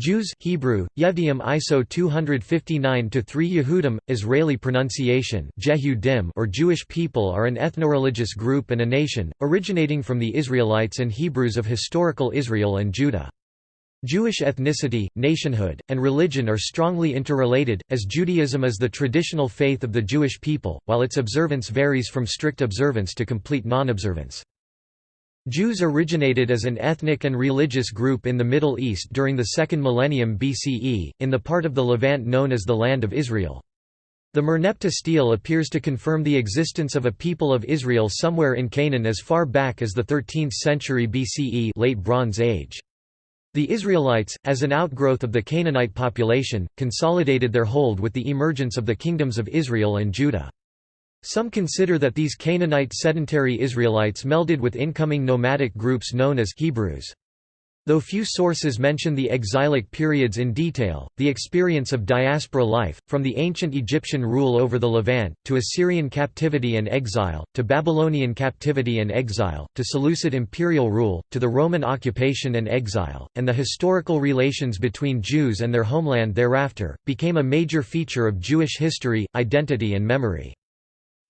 Jews Hebrew, Yevdiim ISO 259-3 Yehudim, Israeli pronunciation Jehudim or Jewish people are an ethnoreligious group and a nation, originating from the Israelites and Hebrews of historical Israel and Judah. Jewish ethnicity, nationhood, and religion are strongly interrelated, as Judaism is the traditional faith of the Jewish people, while its observance varies from strict observance to complete non-observance. Jews originated as an ethnic and religious group in the Middle East during the second millennium BCE, in the part of the Levant known as the Land of Israel. The Merneptah stele appears to confirm the existence of a people of Israel somewhere in Canaan as far back as the 13th century BCE late Bronze Age. The Israelites, as an outgrowth of the Canaanite population, consolidated their hold with the emergence of the kingdoms of Israel and Judah. Some consider that these Canaanite sedentary Israelites melded with incoming nomadic groups known as Hebrews. Though few sources mention the exilic periods in detail, the experience of diaspora life, from the ancient Egyptian rule over the Levant, to Assyrian captivity and exile, to Babylonian captivity and exile, to Seleucid imperial rule, to the Roman occupation and exile, and the historical relations between Jews and their homeland thereafter, became a major feature of Jewish history, identity and memory.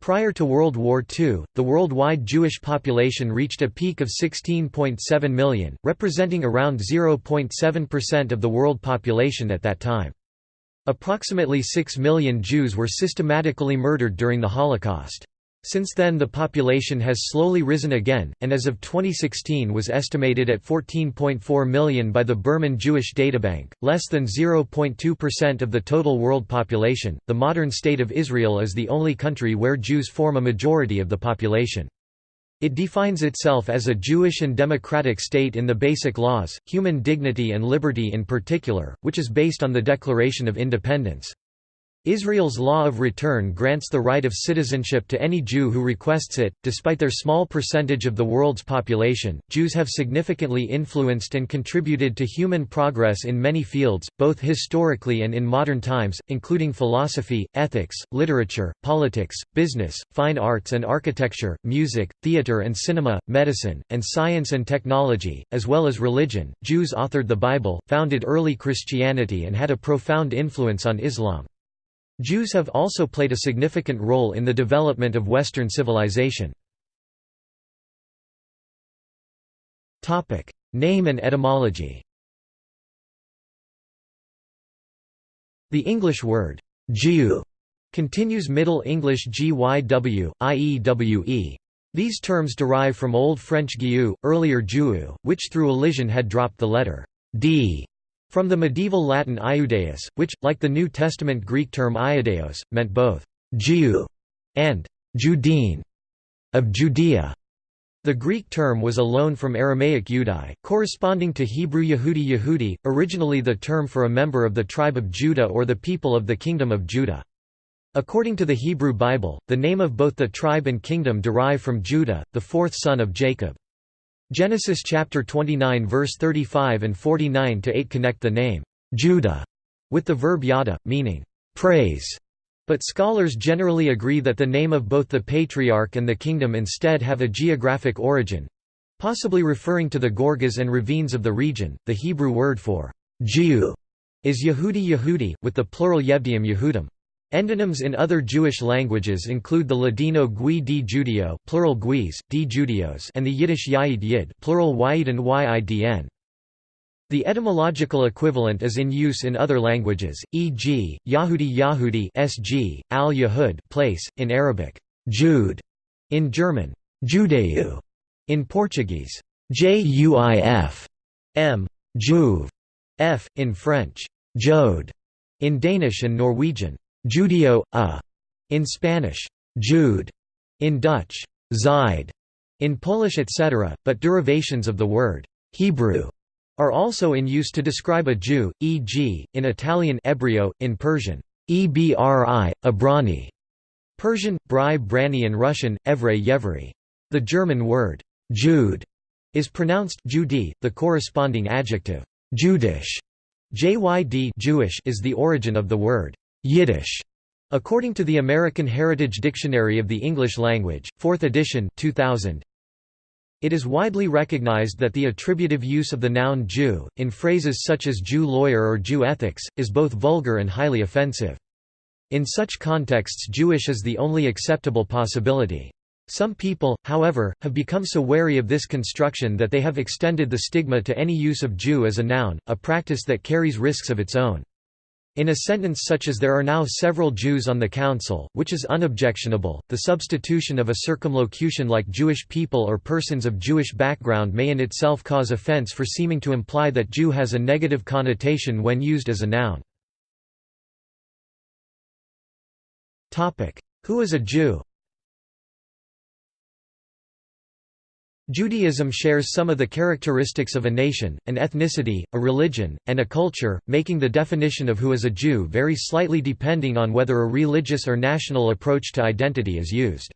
Prior to World War II, the worldwide Jewish population reached a peak of 16.7 million, representing around 0.7% of the world population at that time. Approximately 6 million Jews were systematically murdered during the Holocaust. Since then the population has slowly risen again, and as of 2016 was estimated at 14.4 million by the Berman Jewish Databank, less than 0.2% of the total world population. The modern State of Israel is the only country where Jews form a majority of the population. It defines itself as a Jewish and democratic state in the basic laws, human dignity and liberty in particular, which is based on the Declaration of Independence. Israel's law of return grants the right of citizenship to any Jew who requests it. Despite their small percentage of the world's population, Jews have significantly influenced and contributed to human progress in many fields, both historically and in modern times, including philosophy, ethics, literature, politics, business, fine arts and architecture, music, theater and cinema, medicine, and science and technology, as well as religion. Jews authored the Bible, founded early Christianity, and had a profound influence on Islam. Jews have also played a significant role in the development of Western civilization. Name and etymology The English word, Jew, continues Middle English gyw, iewe. These terms derive from Old French giu, earlier Juu, which through elision had dropped the letter d from the medieval Latin iudeus, which, like the New Testament Greek term iudeos, meant both «Jew» and «Judean» of Judea. The Greek term was a loan from Aramaic Yudai, corresponding to Hebrew Yehudi Yehudi, originally the term for a member of the tribe of Judah or the people of the Kingdom of Judah. According to the Hebrew Bible, the name of both the tribe and kingdom derive from Judah, the fourth son of Jacob. Genesis chapter 29 verse 35 and 49 to 8 connect the name Judah with the verb yada, meaning praise. But scholars generally agree that the name of both the patriarch and the kingdom instead have a geographic origin possibly referring to the gorges and ravines of the region. The Hebrew word for Jew is Yehudi Yehudi, with the plural Yevdiim Yehudim. Endonyms in other Jewish languages include the Ladino Gui di Judio plural Guis, di Judios and the Yiddish Yaid Yid plural Yid and Yidn. The etymological equivalent is in use in other languages, e.g., Yahudi Yahudi sg, al-Yahud place, in Arabic, Jude, in German, Judeu, in Portuguese, Juif, m, Juve, f, in French, Jode, in Danish and Norwegian, Judio, a. In Spanish, Jude. In Dutch, Zide. In Polish etc., but derivations of the word Hebrew are also in use to describe a Jew, e.g., in Italian ebrio, in Persian, ebri, abrani, Persian, bri brani and Russian, evre yevri. The German word Jude is pronounced Judi, the corresponding adjective Judish JYD Jewish is the origin of the word Yiddish. According to the American Heritage Dictionary of the English Language, 4th edition 2000, It is widely recognized that the attributive use of the noun Jew, in phrases such as Jew lawyer or Jew ethics, is both vulgar and highly offensive. In such contexts Jewish is the only acceptable possibility. Some people, however, have become so wary of this construction that they have extended the stigma to any use of Jew as a noun, a practice that carries risks of its own. In a sentence such as there are now several Jews on the council, which is unobjectionable, the substitution of a circumlocution like Jewish people or persons of Jewish background may in itself cause offense for seeming to imply that Jew has a negative connotation when used as a noun. Who is a Jew Judaism shares some of the characteristics of a nation, an ethnicity, a religion, and a culture, making the definition of who is a Jew vary slightly depending on whether a religious or national approach to identity is used.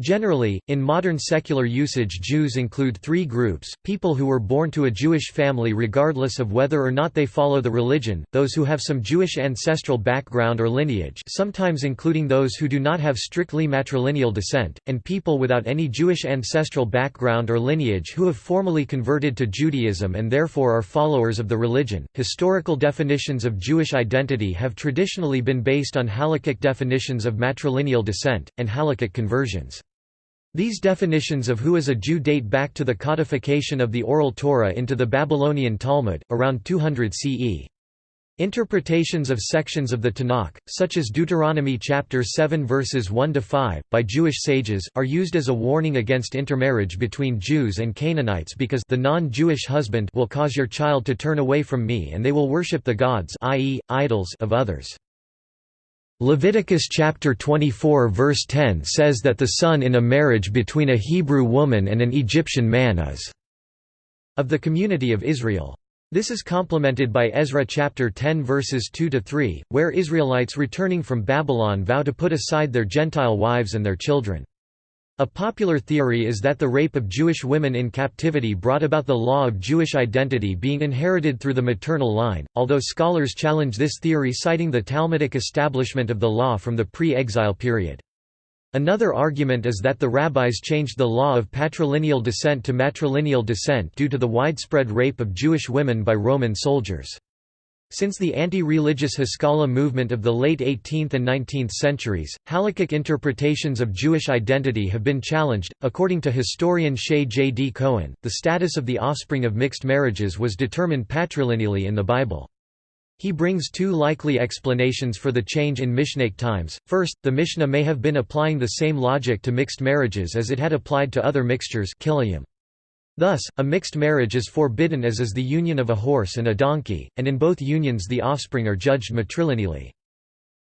Generally, in modern secular usage Jews include three groups, people who were born to a Jewish family regardless of whether or not they follow the religion, those who have some Jewish ancestral background or lineage sometimes including those who do not have strictly matrilineal descent, and people without any Jewish ancestral background or lineage who have formally converted to Judaism and therefore are followers of the religion. Historical definitions of Jewish identity have traditionally been based on halakhic definitions of matrilineal descent, and halakhic conversions. These definitions of who is a Jew date back to the codification of the Oral Torah into the Babylonian Talmud, around 200 CE. Interpretations of sections of the Tanakh, such as Deuteronomy chapter 7 verses 1 to 5 by Jewish sages, are used as a warning against intermarriage between Jews and Canaanites because the non-Jewish husband will cause your child to turn away from me and they will worship the gods i.e., idols of others. Leviticus chapter 24 verse 10 says that the son in a marriage between a Hebrew woman and an Egyptian man is of the community of Israel. This is complemented by Ezra chapter 10 verses 2 to 3, where Israelites returning from Babylon vow to put aside their Gentile wives and their children. A popular theory is that the rape of Jewish women in captivity brought about the law of Jewish identity being inherited through the maternal line, although scholars challenge this theory citing the Talmudic establishment of the law from the pre-exile period. Another argument is that the rabbis changed the law of patrilineal descent to matrilineal descent due to the widespread rape of Jewish women by Roman soldiers. Since the anti-religious Haskalah movement of the late 18th and 19th centuries, halakhic interpretations of Jewish identity have been challenged. According to historian Shaye J. D. Cohen, the status of the offspring of mixed marriages was determined patrilineally in the Bible. He brings two likely explanations for the change in Mishnaic times. First, the Mishnah may have been applying the same logic to mixed marriages as it had applied to other mixtures Thus, a mixed marriage is forbidden as is the union of a horse and a donkey, and in both unions the offspring are judged matrilineally.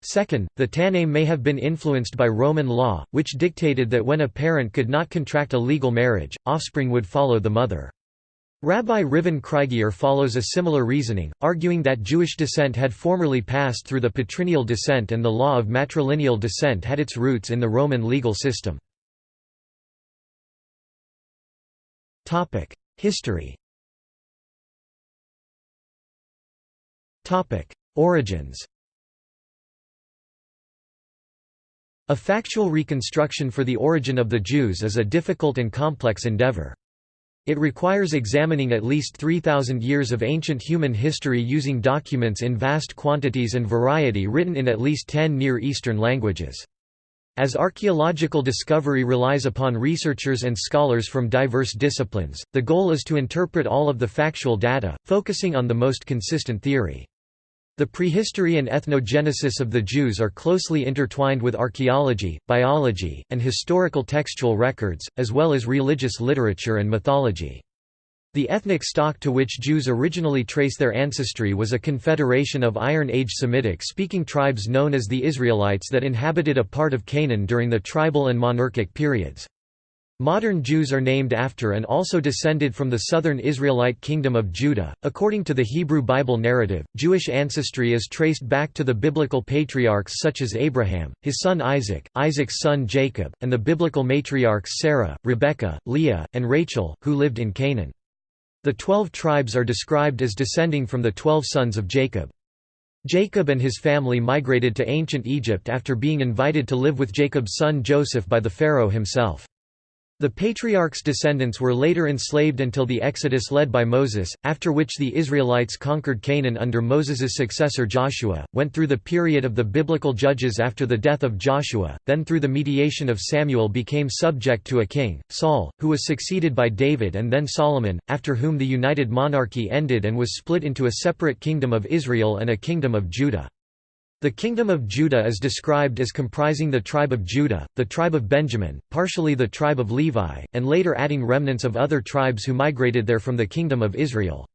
Second, the Tannaim may have been influenced by Roman law, which dictated that when a parent could not contract a legal marriage, offspring would follow the mother. Rabbi Reuven Krieger follows a similar reasoning, arguing that Jewish descent had formerly passed through the patrilineal descent and the law of matrilineal descent had its roots in the Roman legal system. History Origins A factual reconstruction for the origin of the Jews is a difficult and complex endeavor. It requires examining at least 3,000 years of ancient human history using documents in vast quantities and variety written in at least 10 Near Eastern languages. As archaeological discovery relies upon researchers and scholars from diverse disciplines, the goal is to interpret all of the factual data, focusing on the most consistent theory. The prehistory and ethnogenesis of the Jews are closely intertwined with archaeology, biology, and historical textual records, as well as religious literature and mythology. The ethnic stock to which Jews originally trace their ancestry was a confederation of Iron Age Semitic-speaking tribes known as the Israelites that inhabited a part of Canaan during the tribal and monarchic periods. Modern Jews are named after and also descended from the southern Israelite kingdom of Judah. According to the Hebrew Bible narrative, Jewish ancestry is traced back to the biblical patriarchs such as Abraham, his son Isaac, Isaac's son Jacob, and the biblical matriarchs Sarah, Rebekah, Leah, and Rachel, who lived in Canaan. The twelve tribes are described as descending from the twelve sons of Jacob. Jacob and his family migrated to ancient Egypt after being invited to live with Jacob's son Joseph by the Pharaoh himself. The patriarch's descendants were later enslaved until the Exodus led by Moses, after which the Israelites conquered Canaan under Moses's successor Joshua, went through the period of the biblical judges after the death of Joshua, then through the mediation of Samuel became subject to a king, Saul, who was succeeded by David and then Solomon, after whom the united monarchy ended and was split into a separate kingdom of Israel and a kingdom of Judah. The kingdom of Judah is described as comprising the tribe of Judah, the tribe of Benjamin, partially the tribe of Levi, and later adding remnants of other tribes who migrated there from the kingdom of Israel.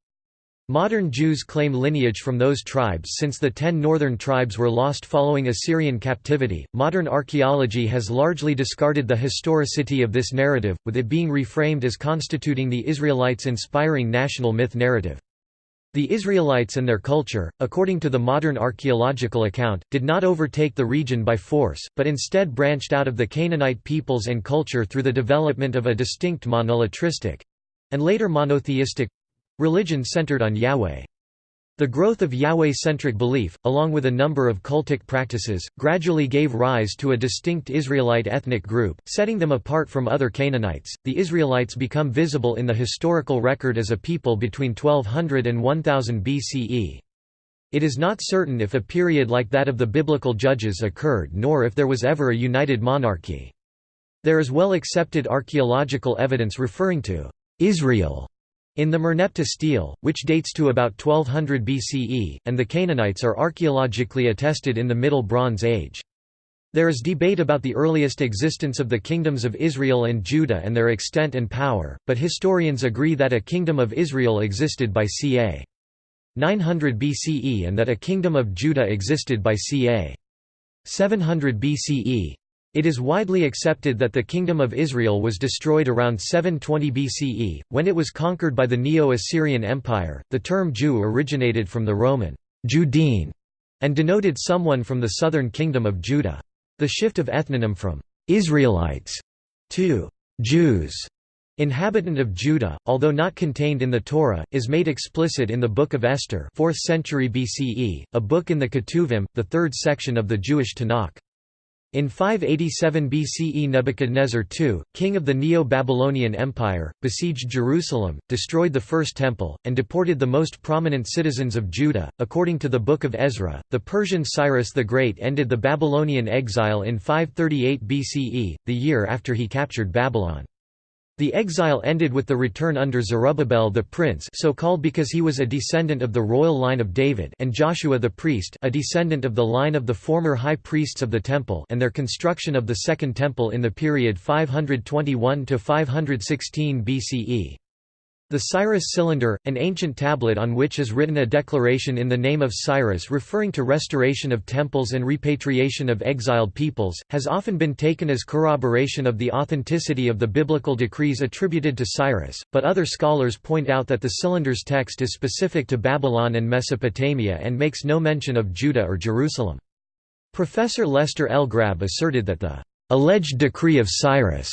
Modern Jews claim lineage from those tribes since the ten northern tribes were lost following Assyrian captivity. Modern archaeology has largely discarded the historicity of this narrative, with it being reframed as constituting the Israelites' inspiring national myth narrative. The Israelites and their culture, according to the modern archaeological account, did not overtake the region by force, but instead branched out of the Canaanite peoples and culture through the development of a distinct monolatristic—and later monotheistic—religion centered on Yahweh. The growth of Yahweh-centric belief, along with a number of cultic practices, gradually gave rise to a distinct Israelite ethnic group, setting them apart from other Canaanites. The Israelites become visible in the historical record as a people between 1200 and 1000 BCE. It is not certain if a period like that of the biblical judges occurred nor if there was ever a united monarchy. There is well accepted archaeological evidence referring to Israel in the Merneptah stele, which dates to about 1200 BCE, and the Canaanites are archaeologically attested in the Middle Bronze Age. There is debate about the earliest existence of the kingdoms of Israel and Judah and their extent and power, but historians agree that a kingdom of Israel existed by ca. 900 BCE and that a kingdom of Judah existed by ca. 700 BCE. It is widely accepted that the Kingdom of Israel was destroyed around 720 BCE, when it was conquered by the Neo-Assyrian Empire. The term Jew originated from the Roman Judean and denoted someone from the southern kingdom of Judah. The shift of ethnonym from Israelites to Jews inhabitant of Judah, although not contained in the Torah, is made explicit in the Book of Esther 4th century BCE, a book in the Ketuvim, the third section of the Jewish Tanakh. In 587 BCE Nebuchadnezzar II, king of the Neo-Babylonian Empire, besieged Jerusalem, destroyed the First Temple, and deported the most prominent citizens of Judah. According to the Book of Ezra, the Persian Cyrus the Great ended the Babylonian exile in 538 BCE, the year after he captured Babylon. The exile ended with the return under Zerubbabel the prince so called because he was a descendant of the royal line of David and Joshua the priest a descendant of the line of the former high priests of the temple and their construction of the Second Temple in the period 521–516 BCE. The Cyrus cylinder, an ancient tablet on which is written a declaration in the name of Cyrus referring to restoration of temples and repatriation of exiled peoples, has often been taken as corroboration of the authenticity of the biblical decrees attributed to Cyrus, but other scholars point out that the cylinder's text is specific to Babylon and Mesopotamia and makes no mention of Judah or Jerusalem. Professor Lester L. Grabbe asserted that the alleged decree of Cyrus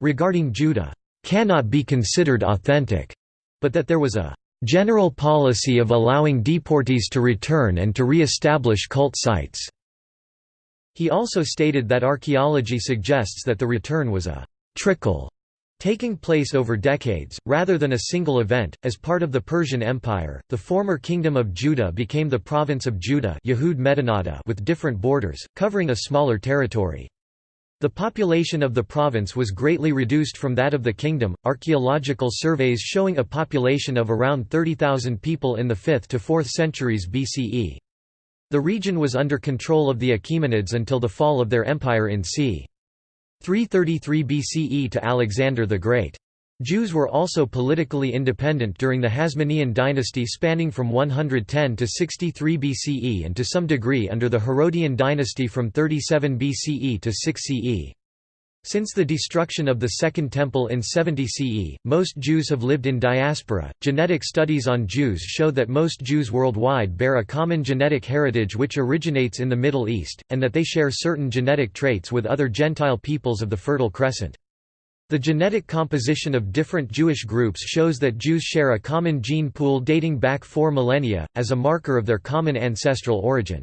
regarding Judah cannot be considered authentic, but that there was a general policy of allowing deportees to return and to re-establish cult sites. He also stated that archaeology suggests that the return was a trickle taking place over decades, rather than a single event. As part of the Persian Empire, the former Kingdom of Judah became the province of Judah with different borders, covering a smaller territory. The population of the province was greatly reduced from that of the kingdom. Archaeological surveys showing a population of around 30,000 people in the 5th to 4th centuries BCE. The region was under control of the Achaemenids until the fall of their empire in c. 333 BCE to Alexander the Great. Jews were also politically independent during the Hasmonean dynasty spanning from 110 to 63 BCE and to some degree under the Herodian dynasty from 37 BCE to 6 CE. Since the destruction of the Second Temple in 70 CE, most Jews have lived in diaspora. Genetic studies on Jews show that most Jews worldwide bear a common genetic heritage which originates in the Middle East, and that they share certain genetic traits with other Gentile peoples of the Fertile Crescent. The genetic composition of different Jewish groups shows that Jews share a common gene pool dating back four millennia, as a marker of their common ancestral origin.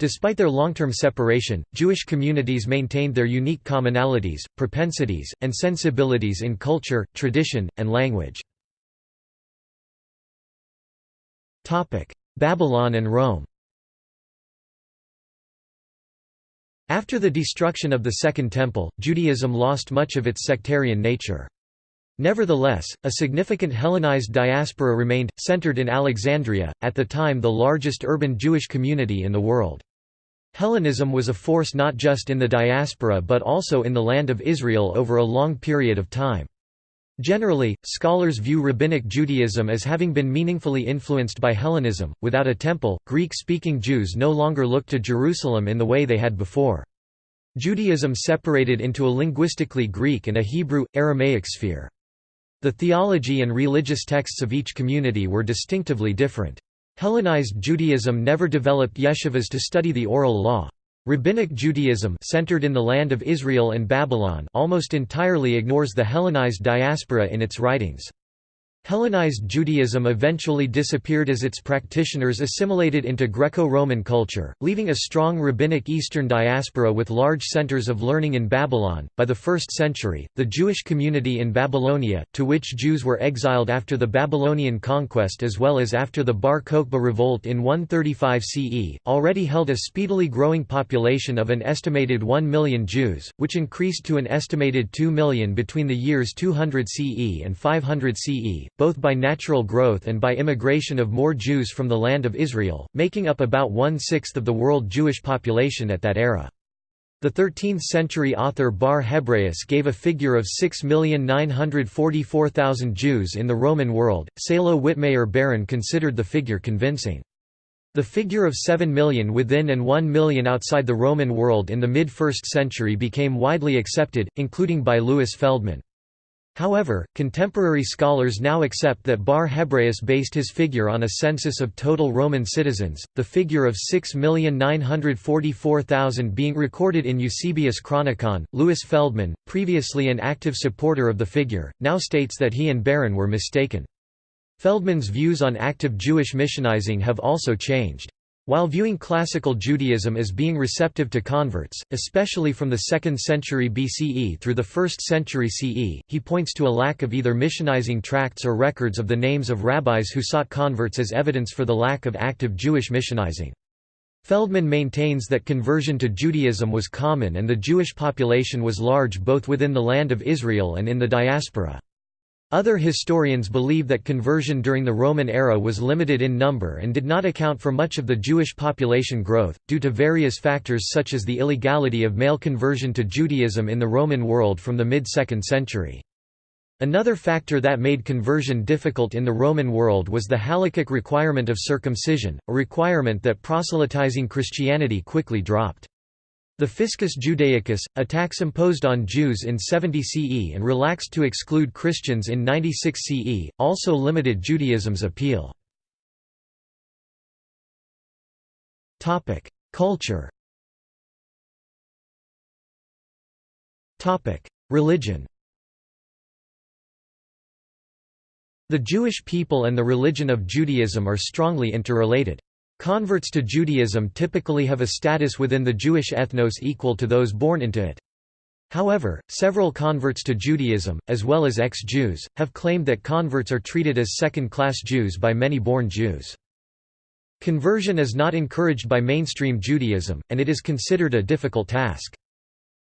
Despite their long-term separation, Jewish communities maintained their unique commonalities, propensities, and sensibilities in culture, tradition, and language. Babylon and Rome After the destruction of the Second Temple, Judaism lost much of its sectarian nature. Nevertheless, a significant Hellenized diaspora remained, centered in Alexandria, at the time the largest urban Jewish community in the world. Hellenism was a force not just in the diaspora but also in the Land of Israel over a long period of time. Generally, scholars view Rabbinic Judaism as having been meaningfully influenced by Hellenism. Without a temple, Greek speaking Jews no longer looked to Jerusalem in the way they had before. Judaism separated into a linguistically Greek and a Hebrew Aramaic sphere. The theology and religious texts of each community were distinctively different. Hellenized Judaism never developed yeshivas to study the oral law. Rabbinic Judaism centered in the land of Israel and Babylon almost entirely ignores the Hellenized diaspora in its writings. Hellenized Judaism eventually disappeared as its practitioners assimilated into Greco-Roman culture, leaving a strong rabbinic Eastern diaspora with large centers of learning in Babylon. By the 1st century, the Jewish community in Babylonia, to which Jews were exiled after the Babylonian conquest as well as after the Bar Kokhba revolt in 135 CE, already held a speedily growing population of an estimated 1 million Jews, which increased to an estimated 2 million between the years 200 CE and 500 CE both by natural growth and by immigration of more Jews from the land of Israel, making up about one-sixth of the world Jewish population at that era. The 13th-century author Bar Hebraeus gave a figure of 6,944,000 Jews in the Roman world. Salo Wittmayer Baron considered the figure convincing. The figure of 7 million within and 1 million outside the Roman world in the mid-1st century became widely accepted, including by Louis Feldman. However, contemporary scholars now accept that Bar Hebraeus based his figure on a census of total Roman citizens, the figure of 6,944,000 being recorded in Eusebius Chronicon. Louis Feldman, previously an active supporter of the figure, now states that he and Baron were mistaken. Feldman's views on active Jewish missionizing have also changed. While viewing classical Judaism as being receptive to converts, especially from the 2nd century BCE through the 1st century CE, he points to a lack of either missionizing tracts or records of the names of rabbis who sought converts as evidence for the lack of active Jewish missionizing. Feldman maintains that conversion to Judaism was common and the Jewish population was large both within the land of Israel and in the diaspora. Other historians believe that conversion during the Roman era was limited in number and did not account for much of the Jewish population growth, due to various factors such as the illegality of male conversion to Judaism in the Roman world from the mid-2nd century. Another factor that made conversion difficult in the Roman world was the halakhic requirement of circumcision, a requirement that proselytizing Christianity quickly dropped. The Fiscus Judaicus, a tax imposed on Jews in 70 CE and relaxed to exclude Christians in 96 CE, also limited Judaism's appeal. Culture Religion The Jewish people and the religion of Judaism are strongly interrelated. Converts to Judaism typically have a status within the Jewish ethnos equal to those born into it. However, several converts to Judaism, as well as ex-Jews, have claimed that converts are treated as second-class Jews by many born Jews. Conversion is not encouraged by mainstream Judaism, and it is considered a difficult task.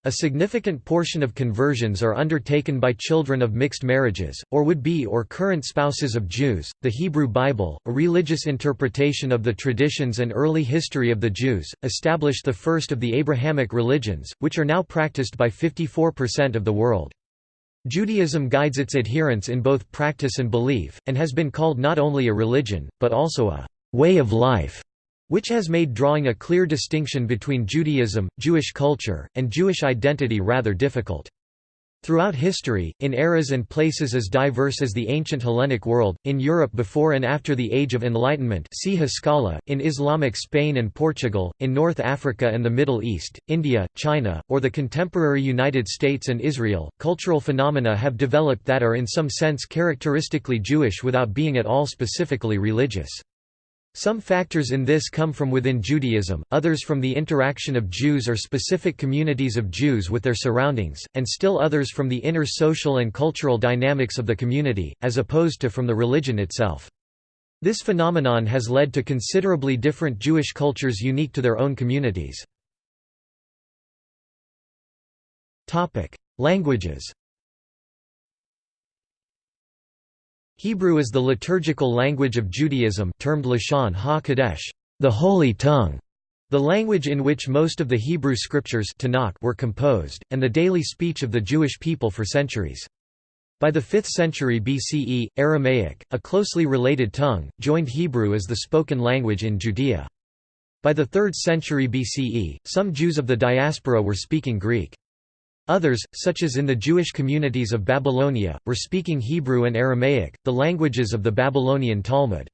A significant portion of conversions are undertaken by children of mixed marriages, or would be or current spouses of Jews. The Hebrew Bible, a religious interpretation of the traditions and early history of the Jews, established the first of the Abrahamic religions, which are now practiced by 54% of the world. Judaism guides its adherents in both practice and belief, and has been called not only a religion, but also a way of life which has made drawing a clear distinction between Judaism, Jewish culture, and Jewish identity rather difficult. Throughout history, in eras and places as diverse as the ancient Hellenic world, in Europe before and after the Age of Enlightenment see Haskalah, in Islamic Spain and Portugal, in North Africa and the Middle East, India, China, or the contemporary United States and Israel, cultural phenomena have developed that are in some sense characteristically Jewish without being at all specifically religious. Some factors in this come from within Judaism, others from the interaction of Jews or specific communities of Jews with their surroundings, and still others from the inner social and cultural dynamics of the community, as opposed to from the religion itself. This phenomenon has led to considerably different Jewish cultures unique to their own communities. Languages Hebrew is the liturgical language of Judaism termed Lashon HaKodesh, the Holy Tongue, the language in which most of the Hebrew scriptures Tanakh were composed, and the daily speech of the Jewish people for centuries. By the 5th century BCE, Aramaic, a closely related tongue, joined Hebrew as the spoken language in Judea. By the 3rd century BCE, some Jews of the diaspora were speaking Greek. Others, such as in the Jewish communities of Babylonia, were speaking Hebrew and Aramaic, the languages of the Babylonian Talmud.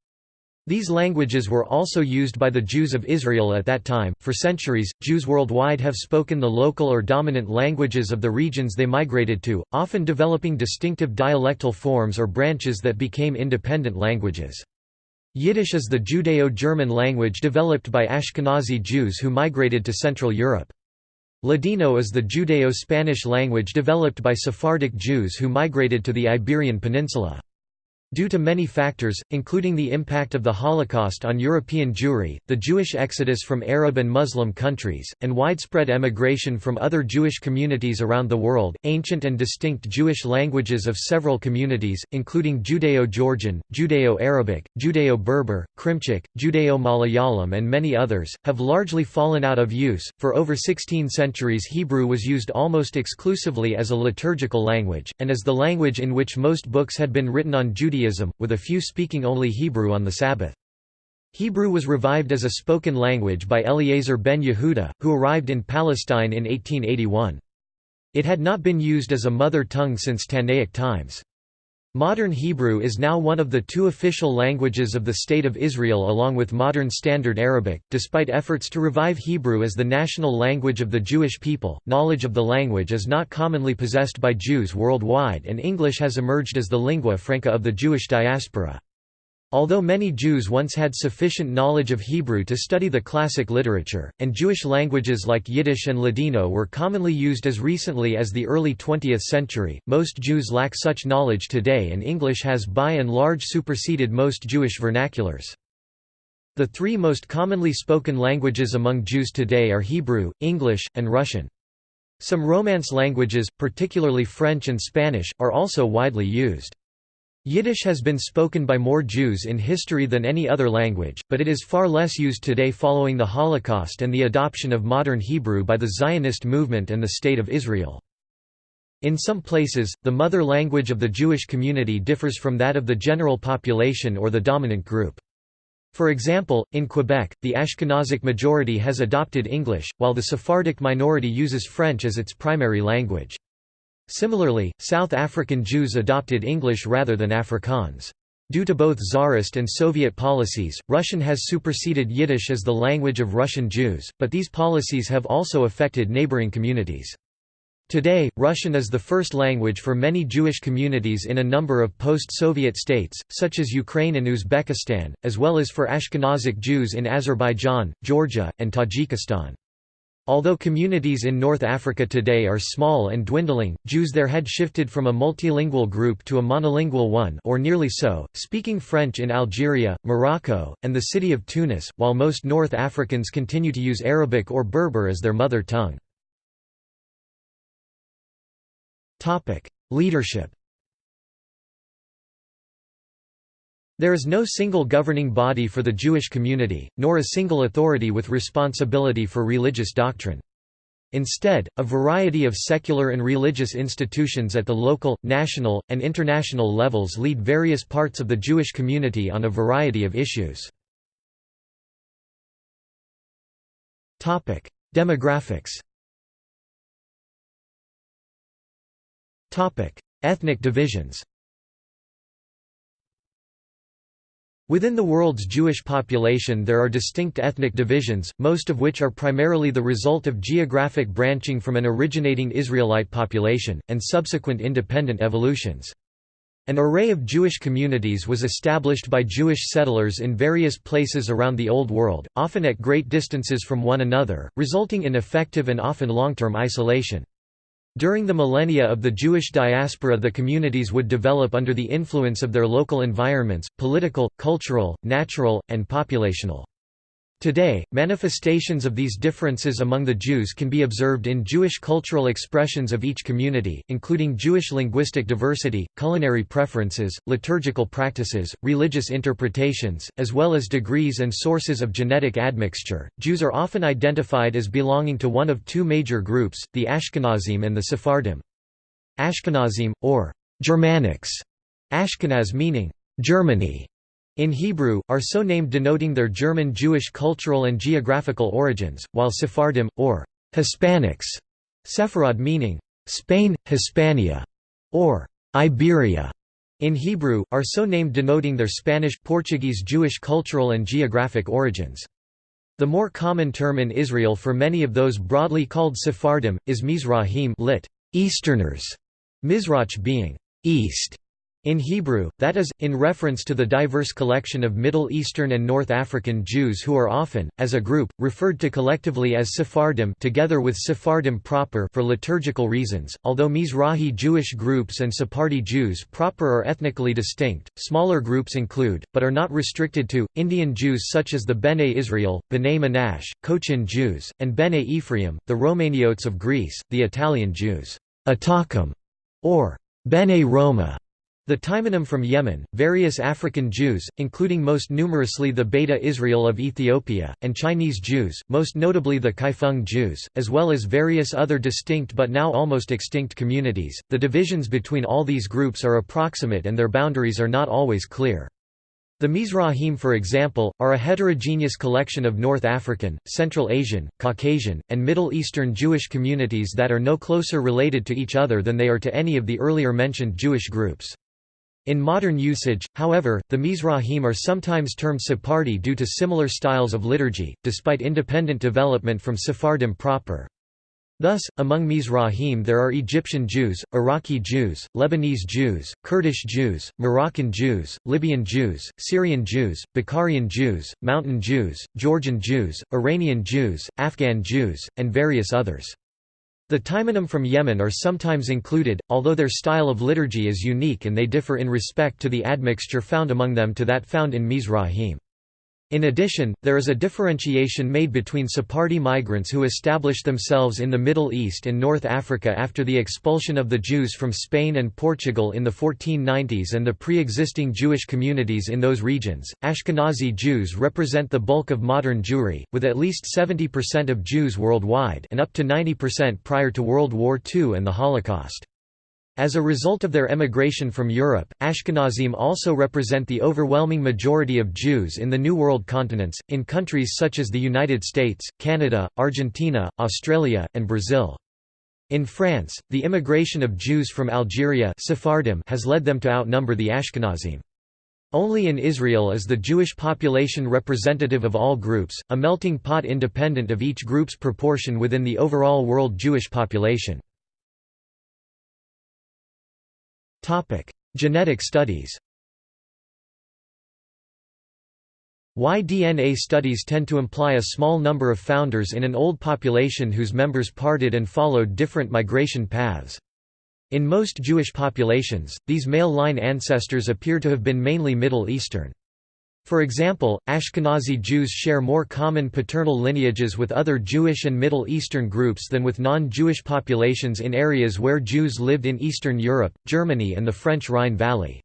These languages were also used by the Jews of Israel at that time. For centuries, Jews worldwide have spoken the local or dominant languages of the regions they migrated to, often developing distinctive dialectal forms or branches that became independent languages. Yiddish is the Judeo-German language developed by Ashkenazi Jews who migrated to Central Europe. Ladino is the Judeo-Spanish language developed by Sephardic Jews who migrated to the Iberian Peninsula. Due to many factors, including the impact of the Holocaust on European Jewry, the Jewish exodus from Arab and Muslim countries, and widespread emigration from other Jewish communities around the world, ancient and distinct Jewish languages of several communities, including Judeo-Georgian, Judeo-Arabic, Judeo-Berber, Krimchik, Judeo-Malayalam and many others, have largely fallen out of use. For over 16 centuries Hebrew was used almost exclusively as a liturgical language, and as the language in which most books had been written on Judaism Judaism, with a few speaking only Hebrew on the Sabbath. Hebrew was revived as a spoken language by Eliezer ben Yehuda, who arrived in Palestine in 1881. It had not been used as a mother tongue since Tannaic times. Modern Hebrew is now one of the two official languages of the State of Israel along with Modern Standard Arabic. Despite efforts to revive Hebrew as the national language of the Jewish people, knowledge of the language is not commonly possessed by Jews worldwide and English has emerged as the lingua franca of the Jewish diaspora. Although many Jews once had sufficient knowledge of Hebrew to study the classic literature, and Jewish languages like Yiddish and Ladino were commonly used as recently as the early 20th century, most Jews lack such knowledge today and English has by and large superseded most Jewish vernaculars. The three most commonly spoken languages among Jews today are Hebrew, English, and Russian. Some Romance languages, particularly French and Spanish, are also widely used. Yiddish has been spoken by more Jews in history than any other language, but it is far less used today following the Holocaust and the adoption of modern Hebrew by the Zionist movement and the State of Israel. In some places, the mother language of the Jewish community differs from that of the general population or the dominant group. For example, in Quebec, the Ashkenazic majority has adopted English, while the Sephardic minority uses French as its primary language. Similarly, South African Jews adopted English rather than Afrikaans. Due to both Tsarist and Soviet policies, Russian has superseded Yiddish as the language of Russian Jews, but these policies have also affected neighboring communities. Today, Russian is the first language for many Jewish communities in a number of post-Soviet states, such as Ukraine and Uzbekistan, as well as for Ashkenazic Jews in Azerbaijan, Georgia, and Tajikistan. Although communities in North Africa today are small and dwindling, Jews there had shifted from a multilingual group to a monolingual one or nearly so, speaking French in Algeria, Morocco, and the city of Tunis, while most North Africans continue to use Arabic or Berber as their mother tongue. Leadership There is no single governing body for the Jewish community, nor a single authority with responsibility for religious doctrine. Instead, a variety of secular and religious institutions at the local, national, and international levels lead various parts of the Jewish community on a variety of issues. Demographics Ethnic divisions Within the world's Jewish population there are distinct ethnic divisions, most of which are primarily the result of geographic branching from an originating Israelite population, and subsequent independent evolutions. An array of Jewish communities was established by Jewish settlers in various places around the Old World, often at great distances from one another, resulting in effective and often long-term isolation. During the millennia of the Jewish diaspora the communities would develop under the influence of their local environments, political, cultural, natural, and populational. Today, manifestations of these differences among the Jews can be observed in Jewish cultural expressions of each community, including Jewish linguistic diversity, culinary preferences, liturgical practices, religious interpretations, as well as degrees and sources of genetic admixture. Jews are often identified as belonging to one of two major groups, the Ashkenazim and the Sephardim. Ashkenazim, or Germanics, Ashkenaz meaning Germany, in Hebrew, are so named denoting their German Jewish cultural and geographical origins, while Sephardim, or Hispanics, Sepharad meaning Spain, Hispania, or Iberia, in Hebrew, are so named denoting their Spanish, Portuguese Jewish cultural and geographic origins. The more common term in Israel for many of those broadly called Sephardim, is Mizrahim lit. Easterners, Mizrach being east, in Hebrew, that is, in reference to the diverse collection of Middle Eastern and North African Jews who are often, as a group, referred to collectively as Sephardim together with Sephardim proper for liturgical reasons, although Mizrahi Jewish groups and Sephardi Jews proper are ethnically distinct, smaller groups include, but are not restricted to, Indian Jews such as the Bene Israel, Bene Manash, Cochin Jews, and Bene Ephraim, the Romaniotes of Greece, the Italian Jews, Atakim, or Bene Roma, the Teimanim from Yemen, various African Jews, including most numerously the Beta Israel of Ethiopia, and Chinese Jews, most notably the Kaifeng Jews, as well as various other distinct but now almost extinct communities. The divisions between all these groups are approximate and their boundaries are not always clear. The Mizrahim for example, are a heterogeneous collection of North African, Central Asian, Caucasian, and Middle Eastern Jewish communities that are no closer related to each other than they are to any of the earlier mentioned Jewish groups. In modern usage, however, the Mizrahim are sometimes termed Sephardi due to similar styles of liturgy, despite independent development from Sephardim proper. Thus, among Mizrahim there are Egyptian Jews, Iraqi Jews, Lebanese Jews, Kurdish Jews, Moroccan Jews, Libyan Jews, Syrian Jews, Bukharian Jews, Mountain Jews, Georgian Jews, Iranian Jews, Afghan Jews, and various others. The Teimanim from Yemen are sometimes included, although their style of liturgy is unique and they differ in respect to the admixture found among them to that found in Mizrahim. In addition, there is a differentiation made between Sephardi migrants who established themselves in the Middle East and North Africa after the expulsion of the Jews from Spain and Portugal in the 1490s and the pre-existing Jewish communities in those regions. Ashkenazi Jews represent the bulk of modern Jewry, with at least 70% of Jews worldwide and up to 90% prior to World War II and the Holocaust. As a result of their emigration from Europe, Ashkenazim also represent the overwhelming majority of Jews in the New World continents, in countries such as the United States, Canada, Argentina, Australia, and Brazil. In France, the immigration of Jews from Algeria Sephardim has led them to outnumber the Ashkenazim. Only in Israel is the Jewish population representative of all groups, a melting pot independent of each group's proportion within the overall world Jewish population. Genetic studies Y-DNA studies tend to imply a small number of founders in an old population whose members parted and followed different migration paths. In most Jewish populations, these male line ancestors appear to have been mainly Middle Eastern. For example, Ashkenazi Jews share more common paternal lineages with other Jewish and Middle Eastern groups than with non-Jewish populations in areas where Jews lived in Eastern Europe, Germany and the French Rhine Valley.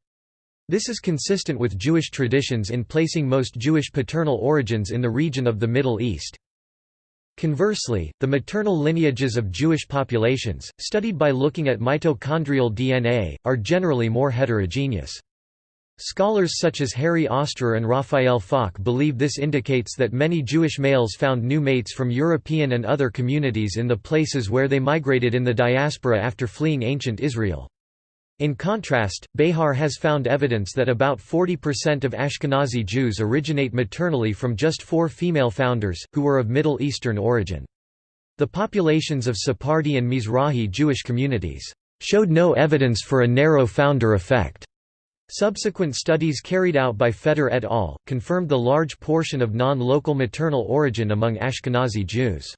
This is consistent with Jewish traditions in placing most Jewish paternal origins in the region of the Middle East. Conversely, the maternal lineages of Jewish populations, studied by looking at mitochondrial DNA, are generally more heterogeneous. Scholars such as Harry Ostrer and Raphael Falk believe this indicates that many Jewish males found new mates from European and other communities in the places where they migrated in the diaspora after fleeing ancient Israel. In contrast, Behar has found evidence that about 40% of Ashkenazi Jews originate maternally from just four female founders, who were of Middle Eastern origin. The populations of Sephardi and Mizrahi Jewish communities showed no evidence for a narrow founder effect. Subsequent studies carried out by Feder et al. confirmed the large portion of non-local maternal origin among Ashkenazi Jews.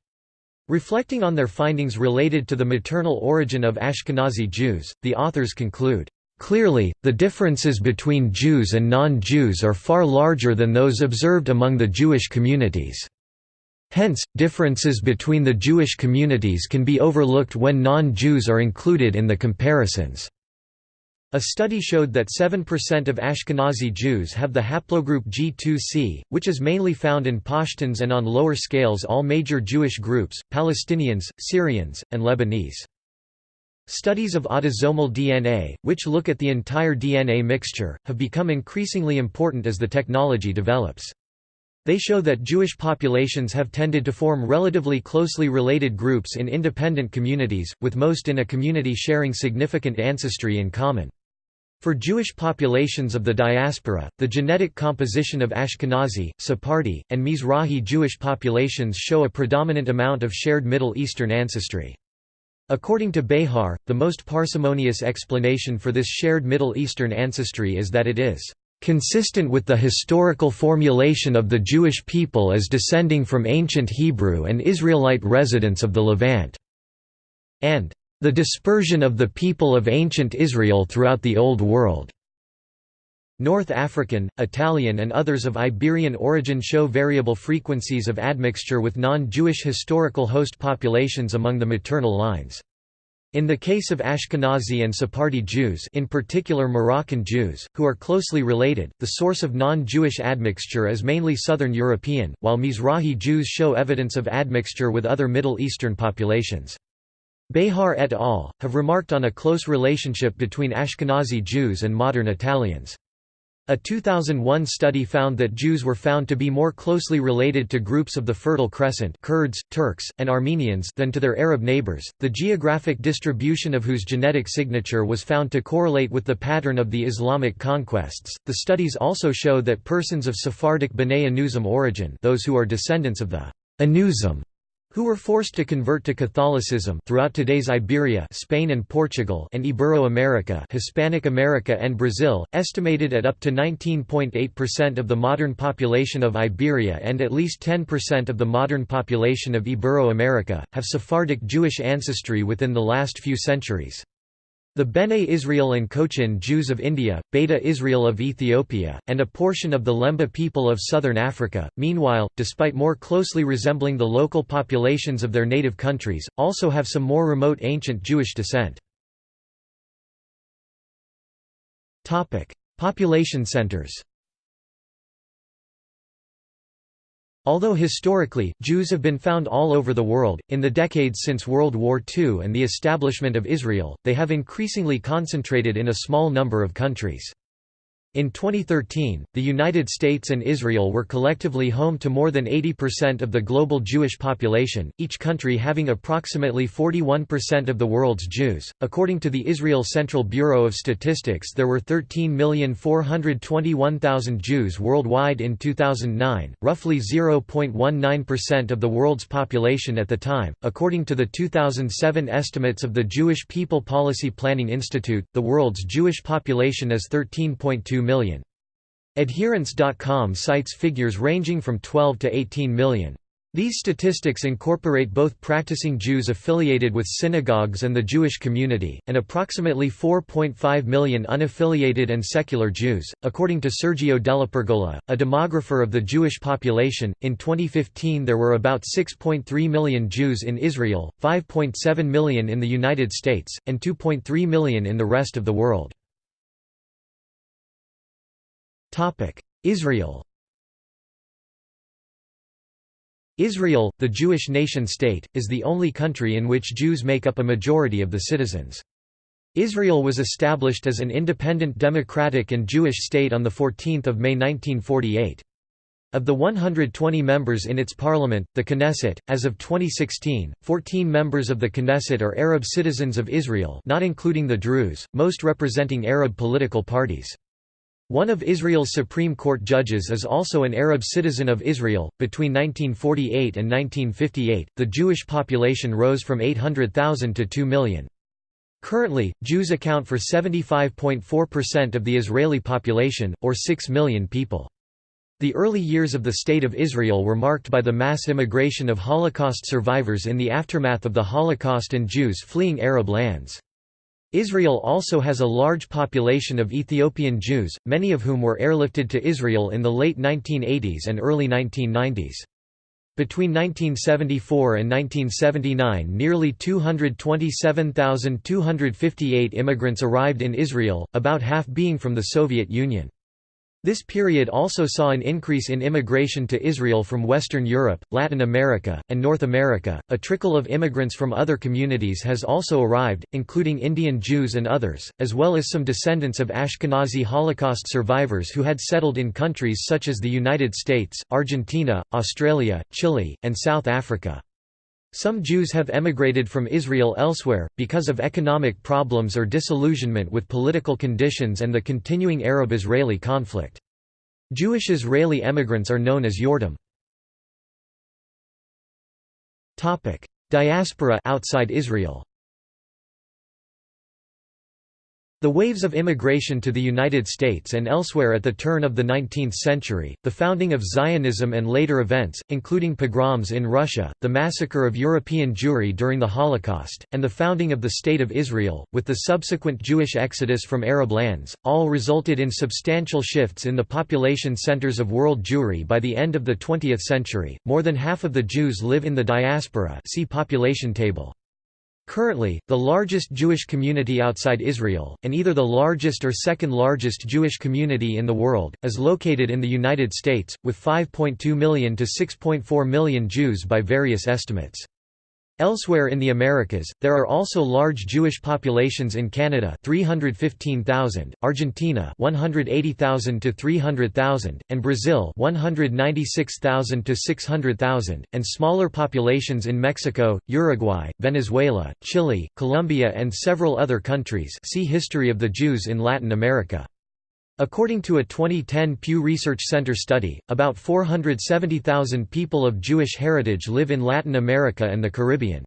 Reflecting on their findings related to the maternal origin of Ashkenazi Jews, the authors conclude, Clearly, the differences between Jews and non-Jews are far larger than those observed among the Jewish communities. Hence, differences between the Jewish communities can be overlooked when non-Jews are included in the comparisons. A study showed that 7% of Ashkenazi Jews have the haplogroup G2C, which is mainly found in Pashtuns and on lower scales all major Jewish groups, Palestinians, Syrians, and Lebanese. Studies of autosomal DNA, which look at the entire DNA mixture, have become increasingly important as the technology develops. They show that Jewish populations have tended to form relatively closely related groups in independent communities, with most in a community sharing significant ancestry in common. For Jewish populations of the diaspora, the genetic composition of Ashkenazi, Sephardi, and Mizrahi Jewish populations show a predominant amount of shared Middle Eastern ancestry. According to Behar, the most parsimonious explanation for this shared Middle Eastern ancestry is that it is consistent with the historical formulation of the Jewish people as descending from ancient Hebrew and Israelite residents of the Levant", and the dispersion of the people of ancient Israel throughout the Old World. North African, Italian and others of Iberian origin show variable frequencies of admixture with non-Jewish historical host populations among the maternal lines. In the case of Ashkenazi and Sephardi Jews in particular Moroccan Jews, who are closely related, the source of non-Jewish admixture is mainly Southern European, while Mizrahi Jews show evidence of admixture with other Middle Eastern populations. Behar et al. have remarked on a close relationship between Ashkenazi Jews and modern Italians. A 2001 study found that Jews were found to be more closely related to groups of the Fertile Crescent Kurds, Turks, and Armenians than to their Arab neighbors, the geographic distribution of whose genetic signature was found to correlate with the pattern of the Islamic conquests. The studies also show that persons of Sephardic B'nai Anusim origin those who are descendants of the Anusim who were forced to convert to Catholicism throughout today's Iberia Spain and Portugal and Ibero-America Hispanic America and Brazil, estimated at up to 19.8% of the modern population of Iberia and at least 10% of the modern population of Ibero-America, have Sephardic Jewish ancestry within the last few centuries. The Bene Israel and Cochin Jews of India, Beta Israel of Ethiopia, and a portion of the Lemba people of southern Africa, meanwhile, despite more closely resembling the local populations of their native countries, also have some more remote ancient Jewish descent. Population centers Although historically, Jews have been found all over the world, in the decades since World War II and the establishment of Israel, they have increasingly concentrated in a small number of countries. In 2013, the United States and Israel were collectively home to more than 80% of the global Jewish population, each country having approximately 41% of the world's Jews. According to the Israel Central Bureau of Statistics, there were 13,421,000 Jews worldwide in 2009, roughly 0.19% of the world's population at the time. According to the 2007 estimates of the Jewish People Policy Planning Institute, the world's Jewish population is 13.2 million. Adherents.com cites figures ranging from 12 to 18 million. These statistics incorporate both practicing Jews affiliated with synagogues and the Jewish community, and approximately 4.5 million unaffiliated and secular Jews. According to Sergio DellaPergola, a demographer of the Jewish population, in 2015 there were about 6.3 million Jews in Israel, 5.7 million in the United States, and 2.3 million in the rest of the world. Israel Israel, the Jewish nation-state, is the only country in which Jews make up a majority of the citizens. Israel was established as an independent democratic and Jewish state on 14 May 1948. Of the 120 members in its parliament, the Knesset, as of 2016, 14 members of the Knesset are Arab citizens of Israel not including the Druze, most representing Arab political parties. One of Israel's Supreme Court judges is also an Arab citizen of Israel. Between 1948 and 1958, the Jewish population rose from 800,000 to 2 million. Currently, Jews account for 75.4% of the Israeli population, or 6 million people. The early years of the State of Israel were marked by the mass immigration of Holocaust survivors in the aftermath of the Holocaust and Jews fleeing Arab lands. Israel also has a large population of Ethiopian Jews, many of whom were airlifted to Israel in the late 1980s and early 1990s. Between 1974 and 1979 nearly 227,258 immigrants arrived in Israel, about half being from the Soviet Union. This period also saw an increase in immigration to Israel from Western Europe, Latin America, and North America. A trickle of immigrants from other communities has also arrived, including Indian Jews and others, as well as some descendants of Ashkenazi Holocaust survivors who had settled in countries such as the United States, Argentina, Australia, Chile, and South Africa. Some Jews have emigrated from Israel elsewhere, because of economic problems or disillusionment with political conditions and the continuing Arab-Israeli conflict. Jewish Israeli emigrants are known as Yordim. Diaspora outside Israel The waves of immigration to the United States and elsewhere at the turn of the 19th century, the founding of Zionism and later events, including pogroms in Russia, the massacre of European Jewry during the Holocaust, and the founding of the State of Israel, with the subsequent Jewish exodus from Arab lands, all resulted in substantial shifts in the population centers of world Jewry by the end of the 20th century. More than half of the Jews live in the diaspora see population table. Currently, the largest Jewish community outside Israel, and either the largest or second largest Jewish community in the world, is located in the United States, with 5.2 million to 6.4 million Jews by various estimates. Elsewhere in the Americas, there are also large Jewish populations in Canada 315,000, Argentina 180,000 to 300,000, and Brazil 196,000 to 600,000, and smaller populations in Mexico, Uruguay, Venezuela, Chile, Colombia and several other countries see History of the Jews in Latin America. According to a 2010 Pew Research Center study, about 470,000 people of Jewish heritage live in Latin America and the Caribbean.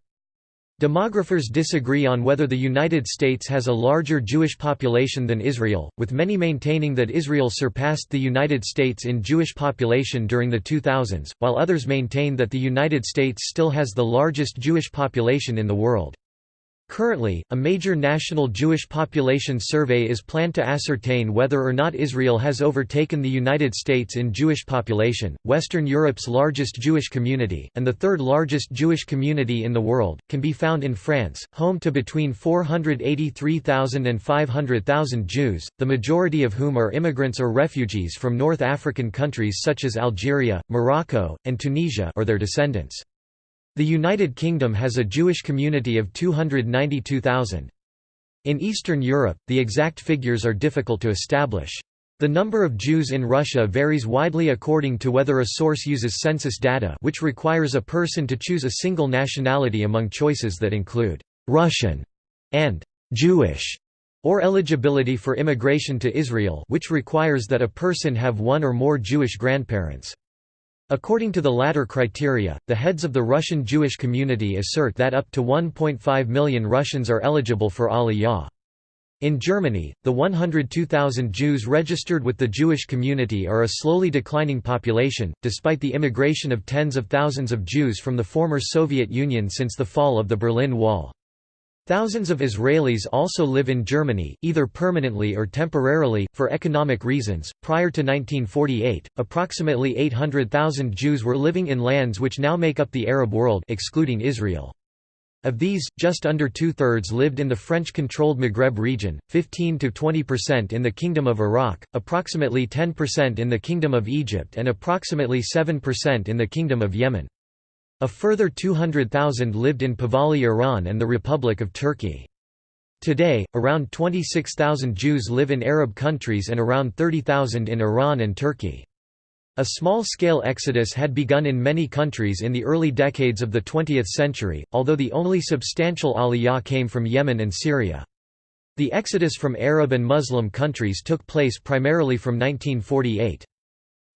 Demographers disagree on whether the United States has a larger Jewish population than Israel, with many maintaining that Israel surpassed the United States in Jewish population during the 2000s, while others maintain that the United States still has the largest Jewish population in the world. Currently, a major national Jewish population survey is planned to ascertain whether or not Israel has overtaken the United States in Jewish population. Western Europe's largest Jewish community, and the third largest Jewish community in the world, can be found in France, home to between 483,000 and 500,000 Jews, the majority of whom are immigrants or refugees from North African countries such as Algeria, Morocco, and Tunisia or their descendants. The United Kingdom has a Jewish community of 292,000. In Eastern Europe, the exact figures are difficult to establish. The number of Jews in Russia varies widely according to whether a source uses census data which requires a person to choose a single nationality among choices that include «Russian» and «Jewish» or eligibility for immigration to Israel which requires that a person have one or more Jewish grandparents. According to the latter criteria, the heads of the Russian Jewish community assert that up to 1.5 million Russians are eligible for Aliyah. In Germany, the 102,000 Jews registered with the Jewish community are a slowly declining population, despite the immigration of tens of thousands of Jews from the former Soviet Union since the fall of the Berlin Wall. Thousands of Israelis also live in Germany, either permanently or temporarily, for economic reasons. Prior to 1948, approximately 800,000 Jews were living in lands which now make up the Arab world, excluding Israel. Of these, just under two-thirds lived in the French-controlled Maghreb region, 15 to 20% in the Kingdom of Iraq, approximately 10% in the Kingdom of Egypt and approximately 7% in the Kingdom of Yemen. A further 200,000 lived in Pahlavi Iran and the Republic of Turkey. Today, around 26,000 Jews live in Arab countries and around 30,000 in Iran and Turkey. A small-scale exodus had begun in many countries in the early decades of the 20th century, although the only substantial aliyah came from Yemen and Syria. The exodus from Arab and Muslim countries took place primarily from 1948.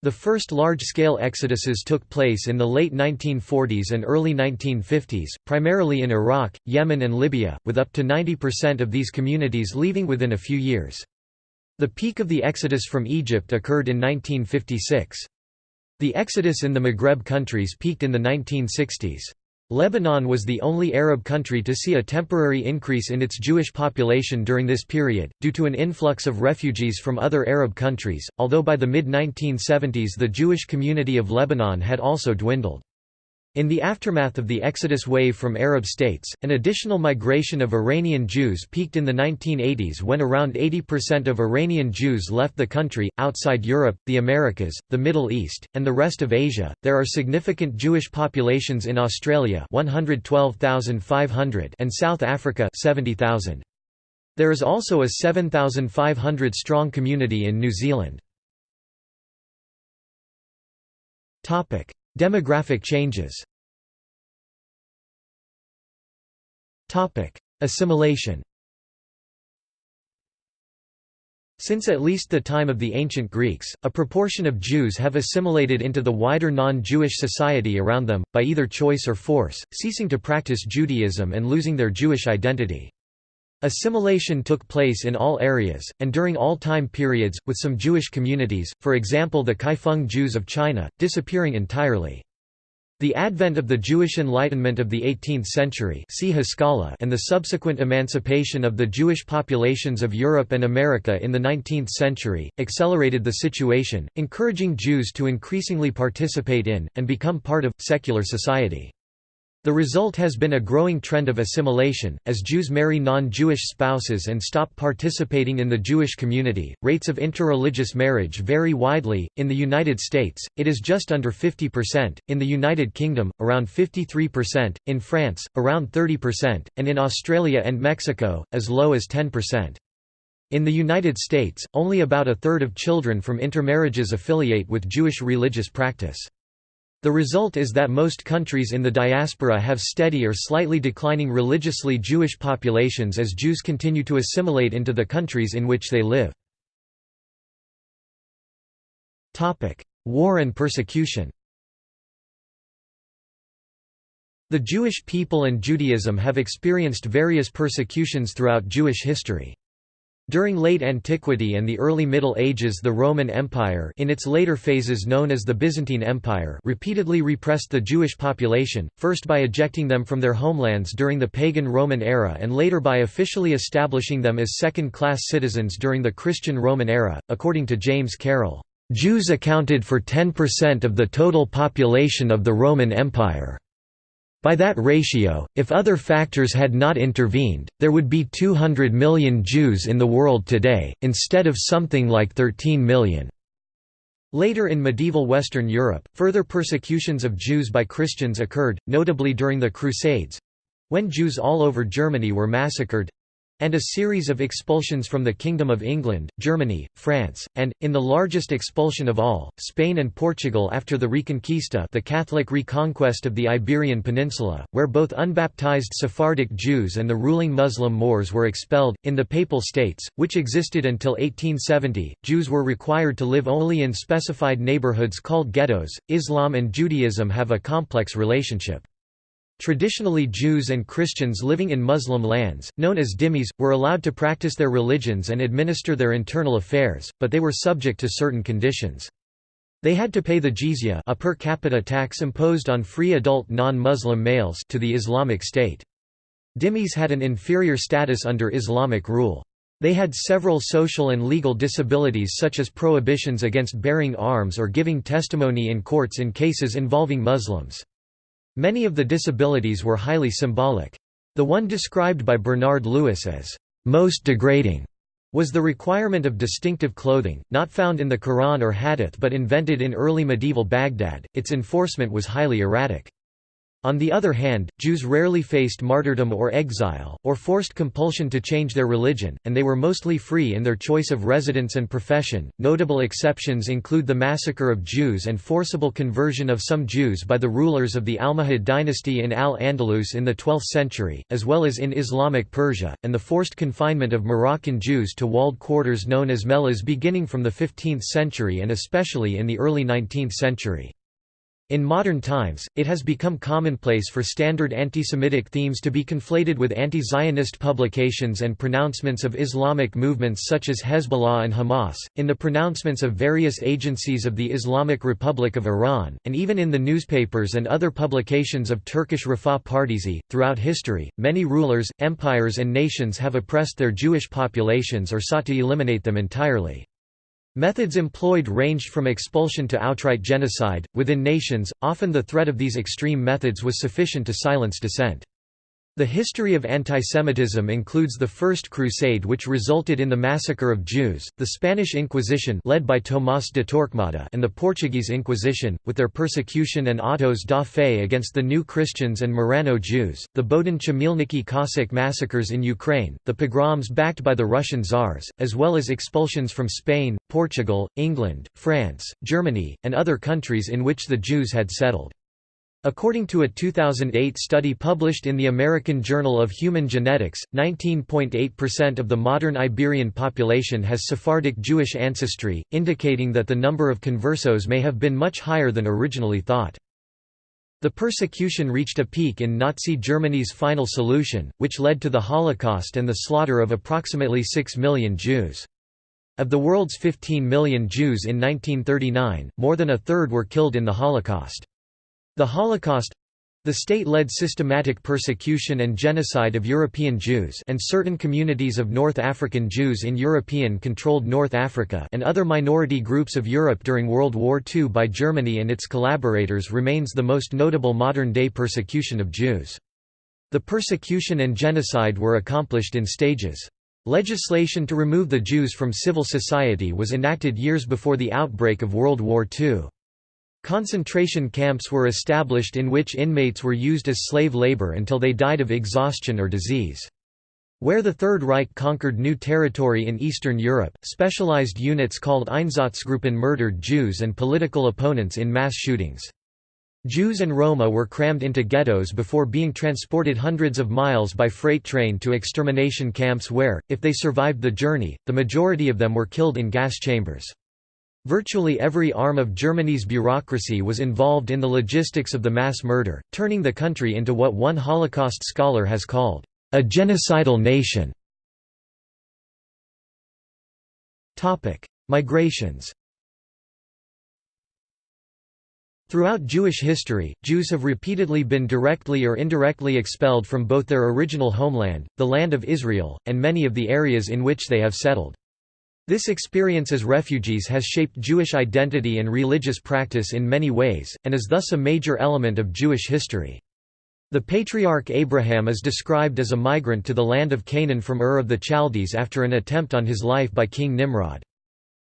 The first large-scale exoduses took place in the late 1940s and early 1950s, primarily in Iraq, Yemen and Libya, with up to 90% of these communities leaving within a few years. The peak of the exodus from Egypt occurred in 1956. The exodus in the Maghreb countries peaked in the 1960s. Lebanon was the only Arab country to see a temporary increase in its Jewish population during this period, due to an influx of refugees from other Arab countries, although by the mid-1970s the Jewish community of Lebanon had also dwindled. In the aftermath of the exodus wave from Arab states, an additional migration of Iranian Jews peaked in the 1980s when around 80% of Iranian Jews left the country. Outside Europe, the Americas, the Middle East, and the rest of Asia, there are significant Jewish populations in Australia 112,500 and South Africa 70,000. There is also a 7,500 strong community in New Zealand. Demographic changes. Assimilation. Since at least the time of the ancient Greeks, a proportion of Jews have assimilated into the wider non-Jewish society around them, by either choice or force, ceasing to practice Judaism and losing their Jewish identity. Assimilation took place in all areas, and during all time periods, with some Jewish communities, for example the Kaifeng Jews of China, disappearing entirely. The advent of the Jewish Enlightenment of the 18th century and the subsequent emancipation of the Jewish populations of Europe and America in the 19th century, accelerated the situation, encouraging Jews to increasingly participate in, and become part of, secular society. The result has been a growing trend of assimilation, as Jews marry non-Jewish spouses and stop participating in the Jewish community. Rates of interreligious marriage vary widely. In the United States, it is just under 50%, in the United Kingdom, around 53%, in France, around 30%, and in Australia and Mexico, as low as 10%. In the United States, only about a third of children from intermarriages affiliate with Jewish religious practice. The result is that most countries in the diaspora have steady or slightly declining religiously Jewish populations as Jews continue to assimilate into the countries in which they live. War and persecution The Jewish people and Judaism have experienced various persecutions throughout Jewish history. During late antiquity and the early Middle Ages the Roman Empire in its later phases known as the Byzantine Empire repeatedly repressed the Jewish population, first by ejecting them from their homelands during the pagan Roman era and later by officially establishing them as second-class citizens during the Christian Roman era, according to James Carroll. Jews accounted for 10% of the total population of the Roman Empire. By that ratio, if other factors had not intervened, there would be 200 million Jews in the world today, instead of something like 13 million. Later in medieval Western Europe, further persecutions of Jews by Christians occurred, notably during the Crusades—when Jews all over Germany were massacred, and a series of expulsions from the Kingdom of England, Germany, France, and, in the largest expulsion of all, Spain and Portugal after the Reconquista the Catholic reconquest of the Iberian Peninsula, where both unbaptized Sephardic Jews and the ruling Muslim Moors were expelled. In the Papal States, which existed until 1870, Jews were required to live only in specified neighborhoods called ghettos. Islam and Judaism have a complex relationship. Traditionally Jews and Christians living in Muslim lands, known as dhimmis, were allowed to practice their religions and administer their internal affairs, but they were subject to certain conditions. They had to pay the jizya a per capita tax imposed on free adult non-Muslim males to the Islamic State. Dhimmis had an inferior status under Islamic rule. They had several social and legal disabilities such as prohibitions against bearing arms or giving testimony in courts in cases involving Muslims. Many of the disabilities were highly symbolic. The one described by Bernard Lewis as most degrading was the requirement of distinctive clothing, not found in the Quran or Hadith but invented in early medieval Baghdad. Its enforcement was highly erratic. On the other hand, Jews rarely faced martyrdom or exile, or forced compulsion to change their religion, and they were mostly free in their choice of residence and profession. Notable exceptions include the massacre of Jews and forcible conversion of some Jews by the rulers of the Almohad dynasty in Al-Andalus in the 12th century, as well as in Islamic Persia, and the forced confinement of Moroccan Jews to walled quarters known as mellahs beginning from the 15th century and especially in the early 19th century. In modern times, it has become commonplace for standard anti-Semitic themes to be conflated with anti-Zionist publications and pronouncements of Islamic movements such as Hezbollah and Hamas, in the pronouncements of various agencies of the Islamic Republic of Iran, and even in the newspapers and other publications of Turkish Refah Partisi. Throughout history, many rulers, empires and nations have oppressed their Jewish populations or sought to eliminate them entirely. Methods employed ranged from expulsion to outright genocide. Within nations, often the threat of these extreme methods was sufficient to silence dissent. The history of antisemitism includes the First Crusade which resulted in the massacre of Jews, the Spanish Inquisition led by Tomás de Torquemada and the Portuguese Inquisition, with their persecution and autos da fe against the New Christians and Marrano Jews, the Bohdan Chmielnicki Cossack massacres in Ukraine, the pogroms backed by the Russian Tsars, as well as expulsions from Spain, Portugal, England, France, Germany, and other countries in which the Jews had settled. According to a 2008 study published in the American Journal of Human Genetics, 19.8% of the modern Iberian population has Sephardic Jewish ancestry, indicating that the number of conversos may have been much higher than originally thought. The persecution reached a peak in Nazi Germany's final solution, which led to the Holocaust and the slaughter of approximately 6 million Jews. Of the world's 15 million Jews in 1939, more than a third were killed in the Holocaust. The Holocaust the state-led systematic persecution and genocide of European Jews and certain communities of North African Jews in European-controlled North Africa and other minority groups of Europe during World War II by Germany and its collaborators remains the most notable modern-day persecution of Jews. The persecution and genocide were accomplished in stages. Legislation to remove the Jews from civil society was enacted years before the outbreak of World War II. Concentration camps were established in which inmates were used as slave labor until they died of exhaustion or disease. Where the Third Reich conquered new territory in Eastern Europe, specialized units called Einsatzgruppen murdered Jews and political opponents in mass shootings. Jews and Roma were crammed into ghettos before being transported hundreds of miles by freight train to extermination camps where, if they survived the journey, the majority of them were killed in gas chambers. Virtually every arm of Germany's bureaucracy was involved in the logistics of the mass murder, turning the country into what one Holocaust scholar has called, "...a genocidal nation". Migrations Throughout Jewish history, Jews have repeatedly been directly or indirectly expelled from both their original homeland, the Land of Israel, and many of the areas in which they have settled. This experience as refugees has shaped Jewish identity and religious practice in many ways, and is thus a major element of Jewish history. The patriarch Abraham is described as a migrant to the land of Canaan from Ur of the Chaldees after an attempt on his life by King Nimrod.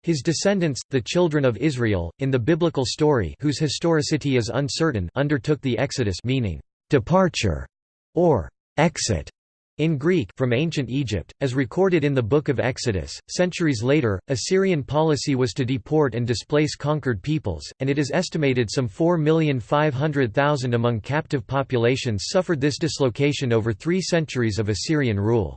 His descendants, the children of Israel, in the biblical story whose historicity is uncertain undertook the Exodus meaning, "...departure", or "...exit", in Greek from ancient Egypt, as recorded in the Book of Exodus, centuries later, Assyrian policy was to deport and displace conquered peoples, and it is estimated some 4,500,000 among captive populations suffered this dislocation over three centuries of Assyrian rule.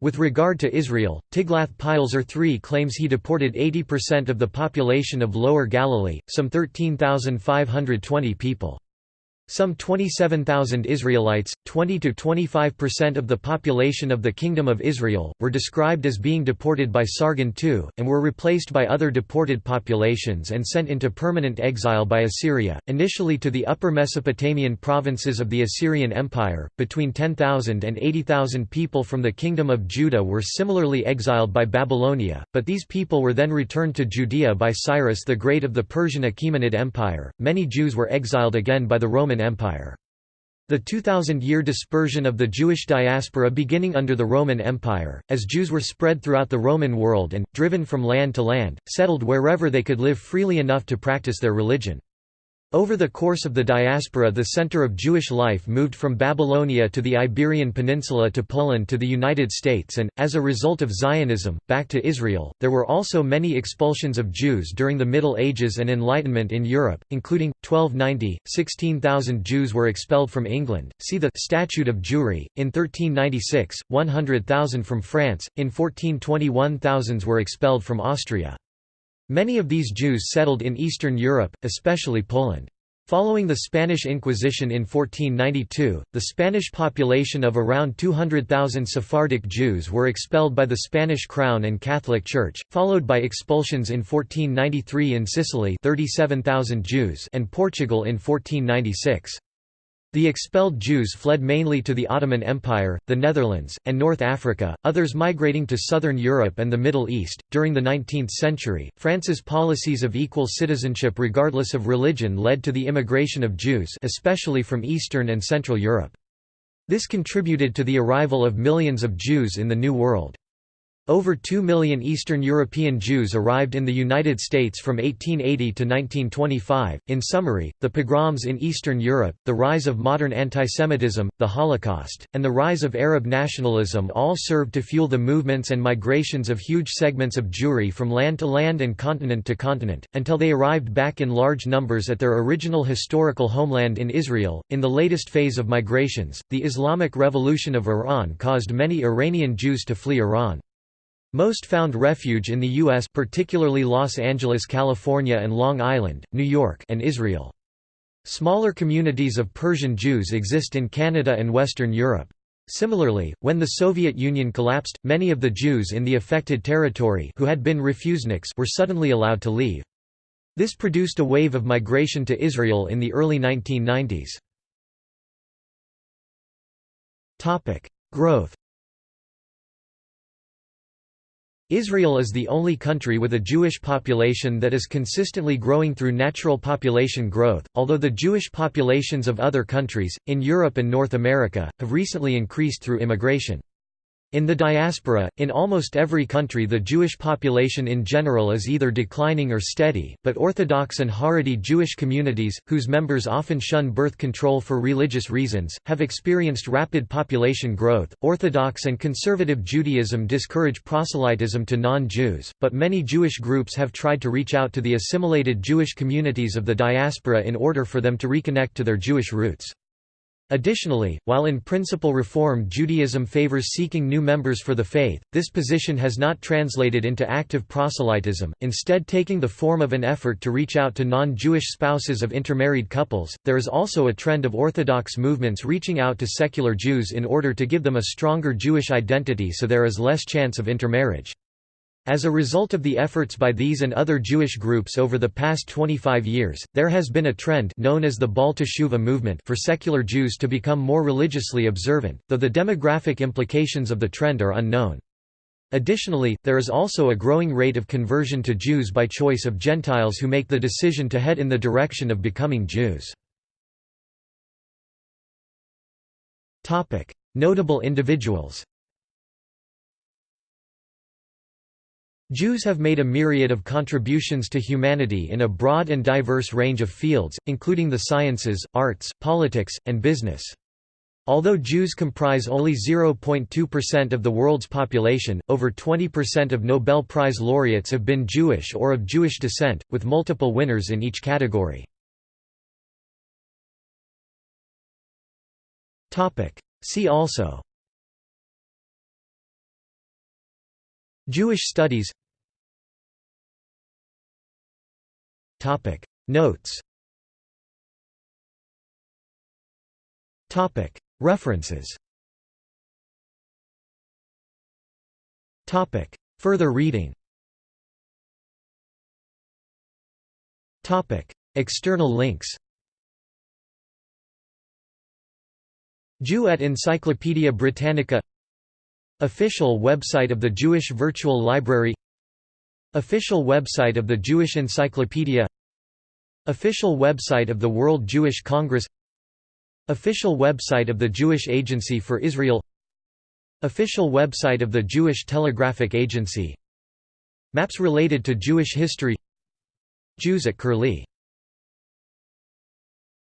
With regard to Israel, Tiglath-Pileser III claims he deported 80% of the population of Lower Galilee, some 13,520 people. Some 27,000 Israelites, 20–25% of the population of the Kingdom of Israel, were described as being deported by Sargon II, and were replaced by other deported populations and sent into permanent exile by Assyria, initially to the upper Mesopotamian provinces of the Assyrian Empire. Between 10,000 and 80,000 people from the Kingdom of Judah were similarly exiled by Babylonia, but these people were then returned to Judea by Cyrus the Great of the Persian Achaemenid Empire. Many Jews were exiled again by the Roman Empire. The 2,000-year dispersion of the Jewish diaspora beginning under the Roman Empire, as Jews were spread throughout the Roman world and, driven from land to land, settled wherever they could live freely enough to practice their religion. Over the course of the diaspora the center of Jewish life moved from Babylonia to the Iberian Peninsula to Poland to the United States and, as a result of Zionism, back to Israel. There were also many expulsions of Jews during the Middle Ages and Enlightenment in Europe, including, 1290, 16,000 Jews were expelled from England, see the Statute of Jewry, in 1396, 100,000 from France, in 1421 thousands were expelled from Austria. Many of these Jews settled in Eastern Europe, especially Poland. Following the Spanish Inquisition in 1492, the Spanish population of around 200,000 Sephardic Jews were expelled by the Spanish Crown and Catholic Church, followed by expulsions in 1493 in Sicily 37,000 Jews and Portugal in 1496. The expelled Jews fled mainly to the Ottoman Empire, the Netherlands, and North Africa, others migrating to southern Europe and the Middle East. During the 19th century, France's policies of equal citizenship regardless of religion led to the immigration of Jews, especially from Eastern and Central Europe. This contributed to the arrival of millions of Jews in the New World. Over 2 million Eastern European Jews arrived in the United States from 1880 to 1925. In summary, the pogroms in Eastern Europe, the rise of modern antisemitism, the Holocaust, and the rise of Arab nationalism all served to fuel the movements and migrations of huge segments of Jewry from land to land and continent to continent, until they arrived back in large numbers at their original historical homeland in Israel. In the latest phase of migrations, the Islamic Revolution of Iran caused many Iranian Jews to flee Iran. Most found refuge in the U.S. particularly Los Angeles, California and Long Island, New York and Israel. Smaller communities of Persian Jews exist in Canada and Western Europe. Similarly, when the Soviet Union collapsed, many of the Jews in the affected territory who had been refuseniks were suddenly allowed to leave. This produced a wave of migration to Israel in the early 1990s. Growth Israel is the only country with a Jewish population that is consistently growing through natural population growth, although the Jewish populations of other countries, in Europe and North America, have recently increased through immigration. In the diaspora, in almost every country the Jewish population in general is either declining or steady, but Orthodox and Haredi Jewish communities, whose members often shun birth control for religious reasons, have experienced rapid population growth. Orthodox and conservative Judaism discourage proselytism to non-Jews, but many Jewish groups have tried to reach out to the assimilated Jewish communities of the diaspora in order for them to reconnect to their Jewish roots. Additionally, while in principle Reform Judaism favors seeking new members for the faith, this position has not translated into active proselytism, instead taking the form of an effort to reach out to non-Jewish spouses of intermarried couples. There is also a trend of Orthodox movements reaching out to secular Jews in order to give them a stronger Jewish identity so there is less chance of intermarriage. As a result of the efforts by these and other Jewish groups over the past 25 years, there has been a trend known as the Baal movement for secular Jews to become more religiously observant, though the demographic implications of the trend are unknown. Additionally, there is also a growing rate of conversion to Jews by choice of Gentiles who make the decision to head in the direction of becoming Jews. Notable individuals Jews have made a myriad of contributions to humanity in a broad and diverse range of fields, including the sciences, arts, politics, and business. Although Jews comprise only 0.2% of the world's population, over 20% of Nobel Prize laureates have been Jewish or of Jewish descent, with multiple winners in each category. See also Jewish studies. Notes. References. Topic. Further reading. Topic. External links. Jew at Encyclopædia Britannica Official website of the Jewish Virtual Library Official website of the Jewish Encyclopedia Official website of the World Jewish Congress Official website of the Jewish Agency for Israel Official website of the Jewish Telegraphic Agency. Maps related to Jewish history. Jews at Curlie